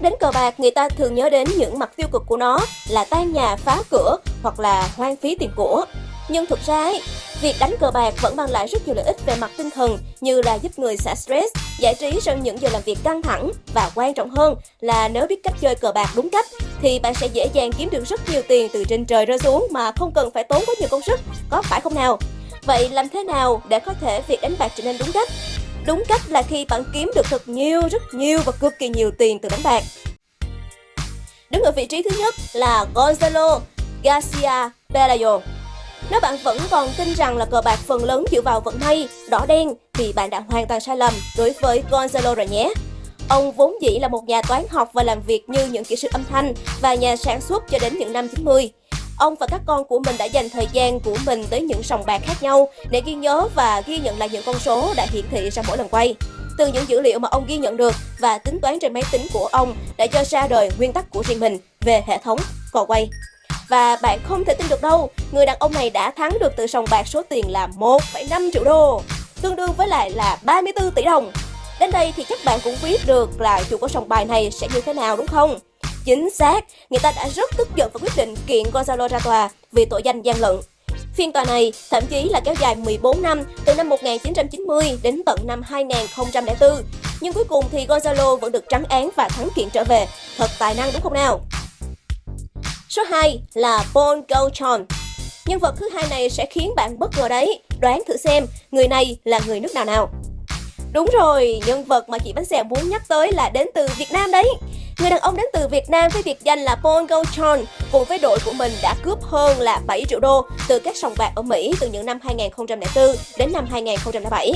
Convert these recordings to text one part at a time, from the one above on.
Nhắc đến cờ bạc, người ta thường nhớ đến những mặt tiêu cực của nó là tan nhà, phá cửa hoặc là hoang phí tiền của. Nhưng thực ra ấy, việc đánh cờ bạc vẫn mang lại rất nhiều lợi ích về mặt tinh thần như là giúp người xả stress, giải trí sau những giờ làm việc căng thẳng và quan trọng hơn là nếu biết cách chơi cờ bạc đúng cách thì bạn sẽ dễ dàng kiếm được rất nhiều tiền từ trên trời rơi xuống mà không cần phải tốn quá nhiều công sức, có phải không nào? Vậy làm thế nào để có thể việc đánh bạc trở nên đúng cách? Đúng cách là khi bạn kiếm được thật nhiều, rất nhiều và cực kỳ nhiều tiền từ đánh bạc. Đứng ở vị trí thứ nhất là Gonzalo Garcia Pelayo. Nếu bạn vẫn còn tin rằng là cờ bạc phần lớn dựa vào vận may, đỏ đen thì bạn đã hoàn toàn sai lầm đối với Gonzalo rồi nhé. Ông vốn dĩ là một nhà toán học và làm việc như những kỹ sư âm thanh và nhà sản xuất cho đến những năm 90. Ông và các con của mình đã dành thời gian của mình tới những sòng bạc khác nhau để ghi nhớ và ghi nhận lại những con số đã hiển thị ra mỗi lần quay. Từ những dữ liệu mà ông ghi nhận được và tính toán trên máy tính của ông đã cho ra đời nguyên tắc của riêng mình về hệ thống cò quay. Và bạn không thể tin được đâu, người đàn ông này đã thắng được từ sòng bạc số tiền là 1,5 triệu đô, tương đương với lại là 34 tỷ đồng. Đến đây thì chắc bạn cũng biết được là chủ của sòng bài này sẽ như thế nào đúng không? Chính xác, người ta đã rất tức giận và quyết định kiện Gonzalo ra tòa vì tội danh gian lận. Phiên tòa này thậm chí là kéo dài 14 năm, từ năm 1990 đến tận năm 2004. Nhưng cuối cùng thì Gonzalo vẫn được trắng án và thắng kiện trở về. Thật tài năng đúng không nào? Số 2 là Paul Gauchon. Nhân vật thứ hai này sẽ khiến bạn bất ngờ đấy. Đoán thử xem, người này là người nước nào nào? Đúng rồi, nhân vật mà chị Bánh Xèo muốn nhắc tới là đến từ Việt Nam đấy. Người đàn ông đến từ Việt Nam với biệt danh là Paul Gochon cùng với đội của mình đã cướp hơn là 7 triệu đô từ các sòng bạc ở Mỹ từ những năm 2004 đến năm 2007.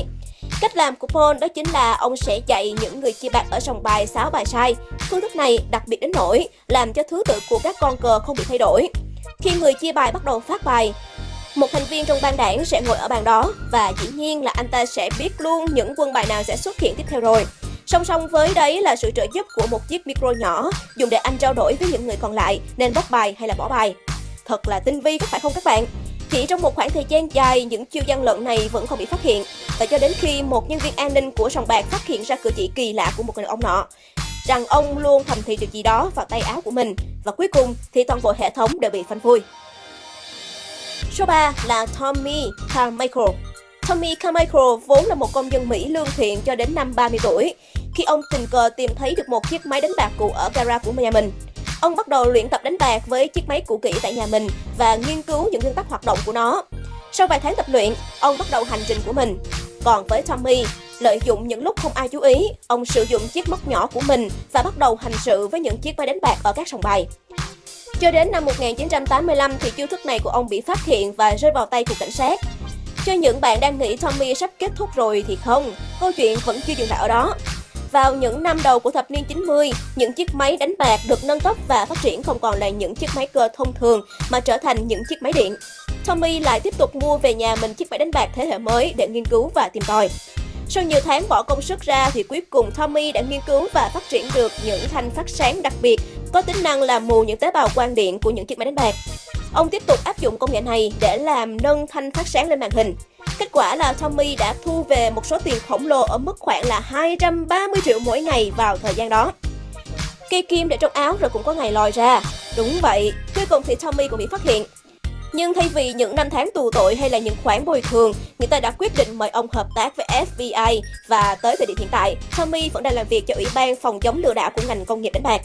Cách làm của Paul đó chính là ông sẽ dạy những người chia bạc ở sòng bài sáo bài sai. Phương thức này đặc biệt đến nỗi làm cho thứ tự của các con cờ không bị thay đổi. Khi người chia bài bắt đầu phát bài, một thành viên trong ban đảng sẽ ngồi ở bàn đó và dĩ nhiên là anh ta sẽ biết luôn những quân bài nào sẽ xuất hiện tiếp theo rồi. Song song với đấy là sự trợ giúp của một chiếc micro nhỏ dùng để anh trao đổi với những người còn lại nên bóc bài hay là bỏ bài. Thật là tinh vi có phải không các bạn? Chỉ trong một khoảng thời gian dài, những chiêu gian lận này vẫn không bị phát hiện. Và cho đến khi một nhân viên an ninh của sòng bạc phát hiện ra cử chỉ kỳ lạ của một người ông nọ, rằng ông luôn thầm thì điều gì đó vào tay áo của mình. Và cuối cùng thì toàn bộ hệ thống đều bị phanh phui. Số 3 là Tommy Carmichael. Tommy Carmichael vốn là một công dân Mỹ lương thiện cho đến năm 30 tuổi, khi ông tình cờ tìm thấy được một chiếc máy đánh bạc cũ ở gara của nhà mình. Ông bắt đầu luyện tập đánh bạc với chiếc máy cũ kỹ tại nhà mình và nghiên cứu những nguyên tắc hoạt động của nó. Sau vài tháng tập luyện, ông bắt đầu hành trình của mình. Còn với Tommy, lợi dụng những lúc không ai chú ý, ông sử dụng chiếc móc nhỏ của mình và bắt đầu hành sự với những chiếc máy đánh bạc ở các sòng bài. Cho đến năm 1985 thì chiêu thức này của ông bị phát hiện và rơi vào tay của cảnh sát. Cho những bạn đang nghĩ Tommy sắp kết thúc rồi thì không, câu chuyện vẫn chưa dừng lại ở đó. Vào những năm đầu của thập niên 90, những chiếc máy đánh bạc được nâng cấp và phát triển không còn là những chiếc máy cơ thông thường mà trở thành những chiếc máy điện. Tommy lại tiếp tục mua về nhà mình chiếc máy đánh bạc thế hệ mới để nghiên cứu và tìm tòi. Sau nhiều tháng bỏ công sức ra thì cuối cùng Tommy đã nghiên cứu và phát triển được những thanh phát sáng đặc biệt có tính năng làm mù những tế bào quang điện của những chiếc máy đánh bạc. Ông tiếp tục áp dụng công nghệ này để làm nâng thanh phát sáng lên màn hình. Kết quả là Tommy đã thu về một số tiền khổng lồ ở mức khoảng là 230 triệu mỗi ngày vào thời gian đó. Cây kim để trong áo rồi cũng có ngày lòi ra. Đúng vậy, cuối cùng thì Tommy cũng bị phát hiện. Nhưng thay vì những năm tháng tù tội hay là những khoản bồi thường, người ta đã quyết định mời ông hợp tác với FBI và tới thời điểm hiện tại, Tommy vẫn đang làm việc cho Ủy ban phòng chống lừa đảo của ngành công nghiệp đánh bạc.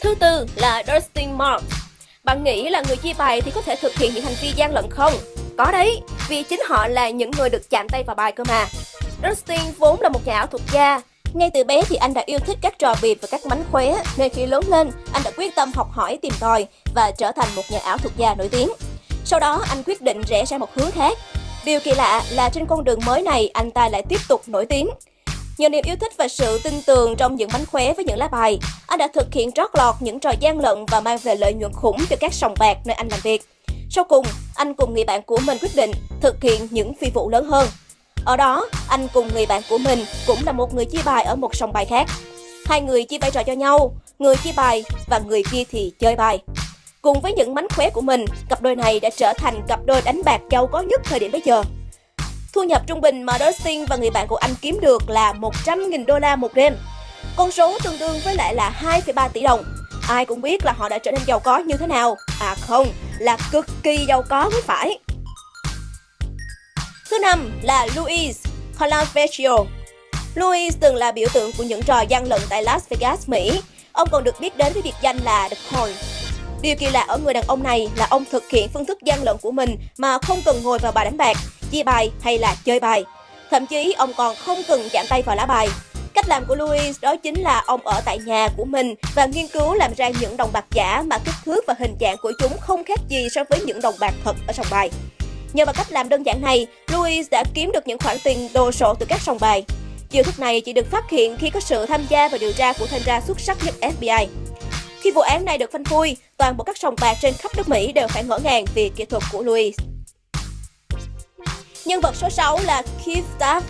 Thứ tư là Dustin Marks. Bạn nghĩ là người chia bài thì có thể thực hiện những hành vi gian lận không? Có đấy, vì chính họ là những người được chạm tay vào bài cơ mà. Dustin vốn là một nhà ảo thuật gia. Ngay từ bé thì anh đã yêu thích các trò bịp và các mánh khóe, nên khi lớn lên, anh đã quyết tâm học hỏi tìm tòi và trở thành một nhà ảo thuật gia nổi tiếng. Sau đó, anh quyết định rẽ sang một hướng khác. Điều kỳ lạ là trên con đường mới này, anh ta lại tiếp tục nổi tiếng. Nhờ niềm yêu thích và sự tin tưởng trong những mánh khóe với những lá bài, anh đã thực hiện trót lọt những trò gian lận và mang về lợi nhuận khủng cho các sòng bạc nơi anh làm việc. Sau cùng, anh cùng người bạn của mình quyết định thực hiện những phi vụ lớn hơn. Ở đó, anh cùng người bạn của mình cũng là một người chia bài ở một sòng bài khác. Hai người chia vai trò cho nhau, người chia bài và người kia thì chơi bài. Cùng với những mánh khóe của mình, cặp đôi này đã trở thành cặp đôi đánh bạc giàu có nhất thời điểm bây giờ. Thu nhập trung bình mà Dustin và người bạn của anh kiếm được là 100.000 đô la một đêm. Con số tương đương với lại là 2,3 tỷ đồng. Ai cũng biết là họ đã trở nên giàu có như thế nào. À không, là cực kỳ giàu có mới phải. Thứ năm là Luis Colavecchio. Luis từng là biểu tượng của những trò gian lận tại Las Vegas, Mỹ. Ông còn được biết đến với biệt danh là The Con. Điều kỳ lạ ở người đàn ông này là ông thực hiện phương thức gian lận của mình mà không cần ngồi vào bàn đánh bạc, chia bài hay là chơi bài. Thậm chí ông còn không cần chạm tay vào lá bài. Cách làm của Louis đó chính là ông ở tại nhà của mình và nghiên cứu làm ra những đồng bạc giả mà kích thước và hình dạng của chúng không khác gì so với những đồng bạc thật ở sòng bài. Nhờ vào cách làm đơn giản này, Louis đã kiếm được những khoản tiền đồ sộ từ các sòng bài. Chiêu thức này chỉ được phát hiện khi có sự tham gia và điều tra của thanh tra xuất sắc nhất FBI. Khi vụ án này được phanh phui, toàn bộ các sòng bạc trên khắp nước Mỹ đều phải ngỡ ngàng vì kỹ thuật của Louis. Nhân vật số 6 là Keith Taft.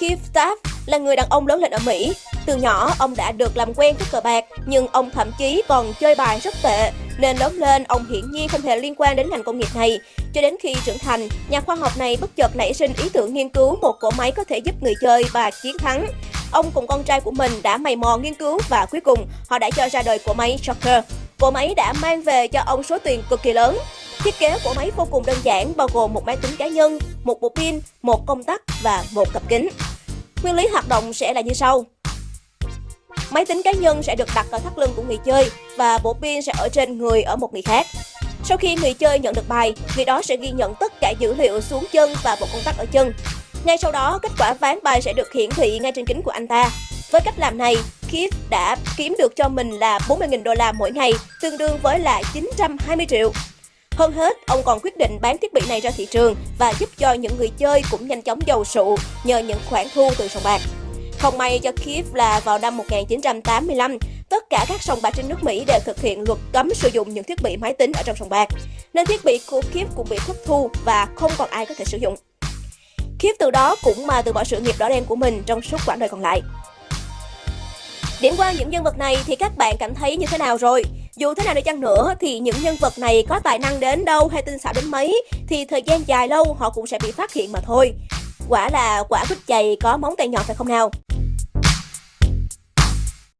Keith Taft là người đàn ông lớn lên ở Mỹ. Từ nhỏ, ông đã được làm quen với cờ bạc, nhưng ông thậm chí còn chơi bài rất tệ, nên lớn lên ông hiển nhiên không hề liên quan đến ngành công nghiệp này. Cho đến khi trưởng thành, nhà khoa học này bất chợt nảy sinh ý tưởng nghiên cứu một cỗ máy có thể giúp người chơi và chiến thắng. Ông cùng con trai của mình đã mày mò nghiên cứu và cuối cùng họ đã cho ra đời cỗ máy Joker. Cỗ máy đã mang về cho ông số tiền cực kỳ lớn. Thiết kế của máy vô cùng đơn giản bao gồm một máy tính cá nhân, một bộ pin, một công tắc và một cặp kính. Nguyên lý hoạt động sẽ là như sau. Máy tính cá nhân sẽ được đặt ở thắt lưng của người chơi và bộ pin sẽ ở trên người ở một người khác. Sau khi người chơi nhận được bài, người đó sẽ ghi nhận tất cả dữ liệu xuống chân và bộ công tắc ở chân. Ngay sau đó, kết quả ván bài sẽ được hiển thị ngay trên kính của anh ta. Với cách làm này, Kip đã kiếm được cho mình là 40.000 đô la mỗi ngày, tương đương với là 920 triệu. Hơn hết, ông còn quyết định bán thiết bị này ra thị trường và giúp cho những người chơi cũng nhanh chóng giàu sụ nhờ những khoản thu từ sòng bạc. Không may cho Kiev là vào năm 1985, tất cả các sòng bạc trên nước Mỹ đều thực hiện luật cấm sử dụng những thiết bị máy tính ở trong sòng bạc, nên thiết bị của Kiev cũng bị thất thu và không còn ai có thể sử dụng. Kiev từ đó cũng mà từ bỏ sự nghiệp đỏ đen của mình trong suốt quãng đời còn lại. Điểm qua những nhân vật này thì các bạn cảm thấy như thế nào rồi? Dù thế nào đi chăng nữa thì những nhân vật này có tài năng đến đâu hay tinh xảo đến mấy, thì thời gian dài lâu họ cũng sẽ bị phát hiện mà thôi. Quả là quả quýt chày có móng tay nhọn phải không nào?